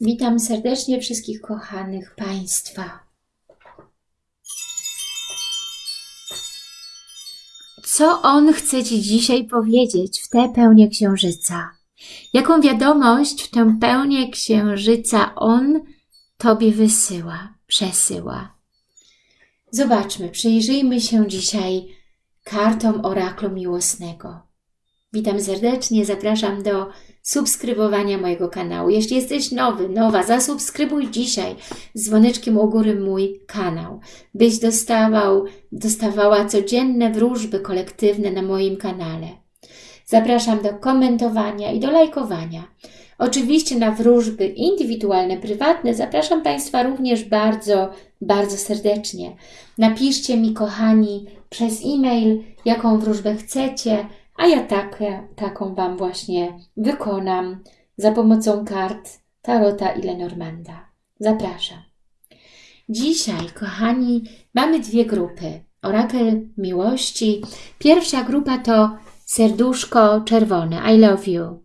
Witam serdecznie wszystkich kochanych Państwa. Co on chce Ci dzisiaj powiedzieć w tę pełnię księżyca? Jaką wiadomość w tę pełnię księżyca on Tobie wysyła, przesyła? Zobaczmy, przyjrzyjmy się dzisiaj kartom oraklu miłosnego. Witam serdecznie, zapraszam do subskrybowania mojego kanału. Jeśli jesteś nowy, nowa, zasubskrybuj dzisiaj z dzwoneczkiem u góry mój kanał, byś dostawał, dostawała codzienne wróżby kolektywne na moim kanale. Zapraszam do komentowania i do lajkowania. Oczywiście na wróżby indywidualne, prywatne zapraszam Państwa również bardzo, bardzo serdecznie. Napiszcie mi, kochani, przez e-mail, jaką wróżbę chcecie, a ja taką Wam właśnie wykonam za pomocą kart Tarota i Lenormanda. Zapraszam. Dzisiaj, kochani, mamy dwie grupy. Orakel Miłości. Pierwsza grupa to serduszko czerwone. I love you.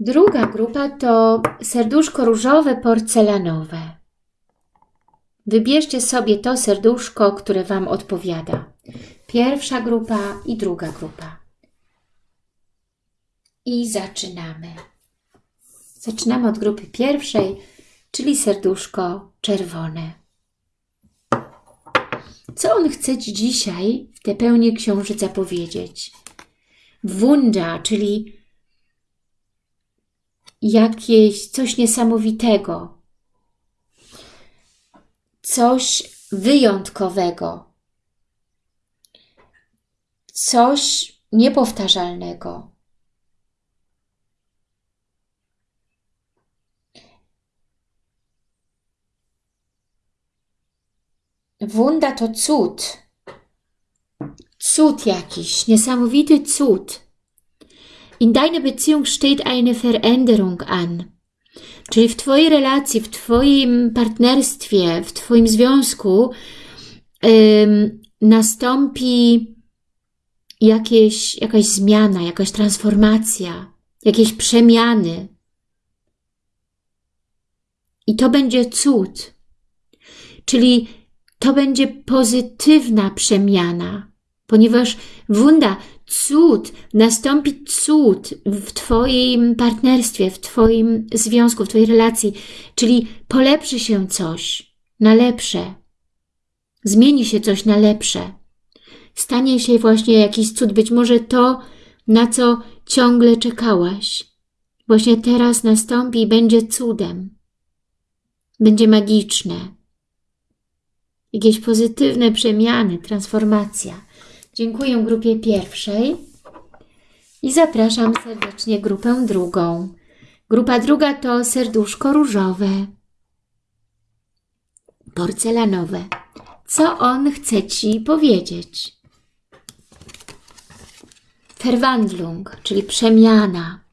Druga grupa to serduszko różowe, porcelanowe. Wybierzcie sobie to serduszko, które Wam odpowiada. Pierwsza grupa i druga grupa. I zaczynamy. Zaczynamy od grupy pierwszej, czyli serduszko czerwone. Co on chce Ci dzisiaj w tę pełnię księżyca powiedzieć? Wunda, czyli jakieś coś niesamowitego, coś wyjątkowego, coś niepowtarzalnego. Wunda to cud. Cud jakiś, niesamowity cud. In deiner Beziehung steht eine Veränderung an. Czyli w Twojej relacji, w Twoim partnerstwie, w Twoim związku nastąpi jakieś, jakaś zmiana, jakaś transformacja, jakieś przemiany. I to będzie cud. Czyli to będzie pozytywna przemiana, ponieważ wunda, cud, nastąpi cud w Twoim partnerstwie, w Twoim związku, w Twojej relacji, czyli polepszy się coś na lepsze, zmieni się coś na lepsze, stanie się właśnie jakiś cud, być może to, na co ciągle czekałaś, właśnie teraz nastąpi i będzie cudem, będzie magiczne, jakieś pozytywne przemiany, transformacja. Dziękuję grupie pierwszej i zapraszam serdecznie grupę drugą. Grupa druga to serduszko różowe, porcelanowe. Co on chce Ci powiedzieć? Verwandlung, czyli przemiana.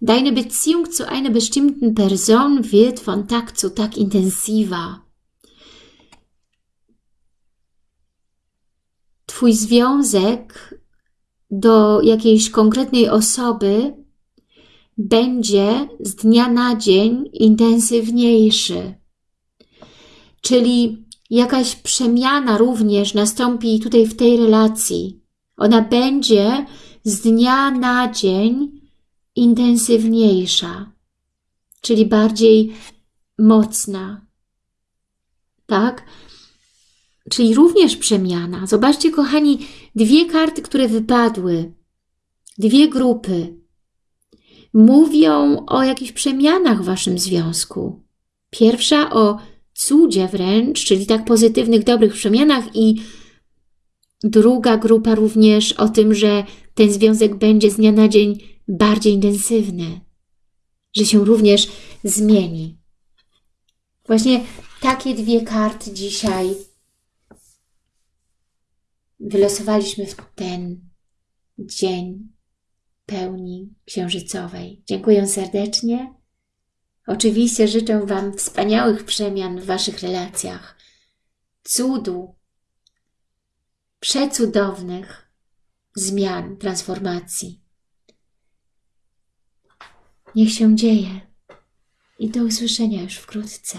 Deine Beziehung zu einer bestimmten Person wird von Tag zu Tag intensiver. Twój związek do jakiejś konkretnej osoby będzie z dnia na dzień intensywniejszy. Czyli jakaś przemiana również nastąpi tutaj w tej relacji. Ona będzie z dnia na dzień intensywniejsza, czyli bardziej mocna. Tak? czyli również przemiana. Zobaczcie, kochani, dwie karty, które wypadły, dwie grupy, mówią o jakichś przemianach w Waszym związku. Pierwsza o cudzie wręcz, czyli tak pozytywnych, dobrych przemianach i druga grupa również o tym, że ten związek będzie z dnia na dzień bardziej intensywny, że się również zmieni. Właśnie takie dwie karty dzisiaj wylosowaliśmy w ten dzień pełni księżycowej. Dziękuję serdecznie. Oczywiście życzę Wam wspaniałych przemian w Waszych relacjach, cudu, przecudownych zmian, transformacji. Niech się dzieje i do usłyszenia już wkrótce.